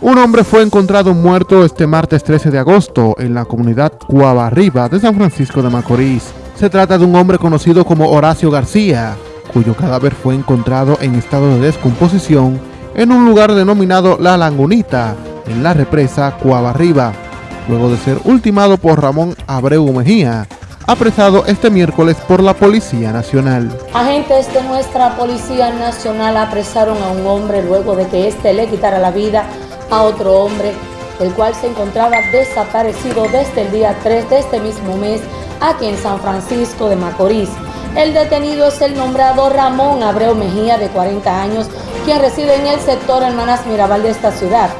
Un hombre fue encontrado muerto este martes 13 de agosto en la comunidad Cuabarriba de San Francisco de Macorís. Se trata de un hombre conocido como Horacio García, cuyo cadáver fue encontrado en estado de descomposición en un lugar denominado La Langunita, en la represa Cuabarriba, luego de ser ultimado por Ramón Abreu Mejía, apresado este miércoles por la Policía Nacional. Agentes de nuestra Policía Nacional apresaron a un hombre luego de que éste le quitara la vida a otro hombre, el cual se encontraba desaparecido desde el día 3 de este mismo mes aquí en San Francisco de Macorís. El detenido es el nombrado Ramón Abreu Mejía, de 40 años, quien reside en el sector Hermanas Mirabal de esta ciudad.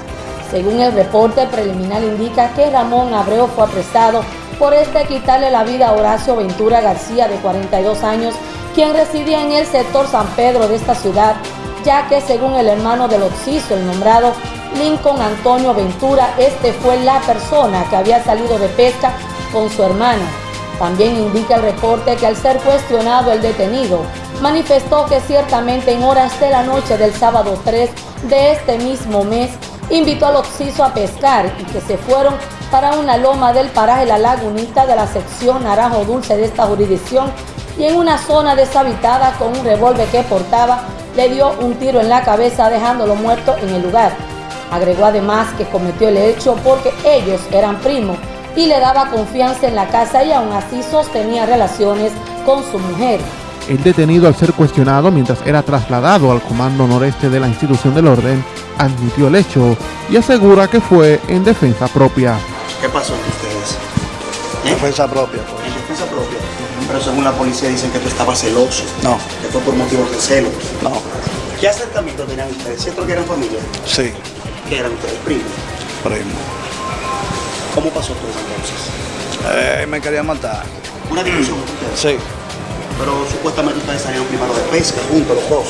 Según el reporte preliminar indica que Ramón Abreu fue apresado por este quitarle la vida a Horacio Ventura García, de 42 años, quien residía en el sector San Pedro de esta ciudad, ya que según el hermano del Oxiso, el nombrado Lincoln Antonio Ventura, este fue la persona que había salido de pesca con su hermana. También indica el reporte que al ser cuestionado el detenido, manifestó que ciertamente en horas de la noche del sábado 3 de este mismo mes, invitó al Oxiso a pescar y que se fueron para una loma del paraje La Lagunita de la sección Naranjo Dulce de esta jurisdicción y en una zona deshabitada con un revólver que portaba, le dio un tiro en la cabeza dejándolo muerto en el lugar. Agregó además que cometió el hecho porque ellos eran primos y le daba confianza en la casa y aún así sostenía relaciones con su mujer. El detenido al ser cuestionado mientras era trasladado al comando noreste de la institución del orden, admitió el hecho y asegura que fue en defensa propia. ¿Qué pasó entre ustedes? ¿Eh? Defensa propia. Pues. En defensa propia. Pero según la policía dicen que tú estabas celoso. No. Que fue por motivos de celos. No. ¿Qué acercamiento tenían ustedes? ¿Cierto que eran familia? Sí. ¿Qué eran ustedes? ¿Primos? Primo. ¿Cómo pasó todo eso entonces? Eh, me quería matar. ¿Una discusión ustedes? Sí. Pero supuestamente ustedes salieron primero de pesca juntos los dos.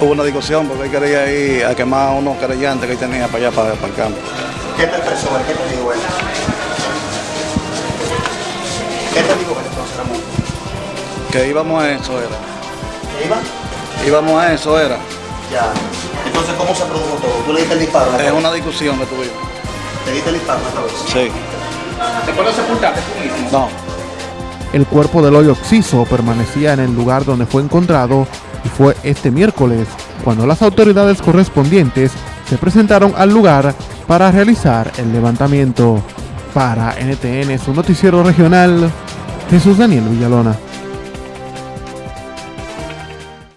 Hubo una discusión porque él quería ir a quemar unos querellantes que él tenía para allá, para, para el campo. ¿Qué te expresó él? ¿Qué te dijo él? ¿Qué te dijo él entonces, Ramón? Que íbamos a eso, era. ¿Qué iba? Íbamos a eso, era. Ya. Entonces, ¿cómo se produjo todo? ¿Tú le diste el disparo? Es una discusión que tuvimos. ¿Te diste el disparo la cabeza? Sí. ¿Te puedo sepultarte tú mismo? No. El cuerpo del hoyo oxiso permanecía en el lugar donde fue encontrado y fue este miércoles cuando las autoridades correspondientes se presentaron al lugar para realizar el levantamiento. Para NTN, su noticiero regional, Jesús Daniel Villalona.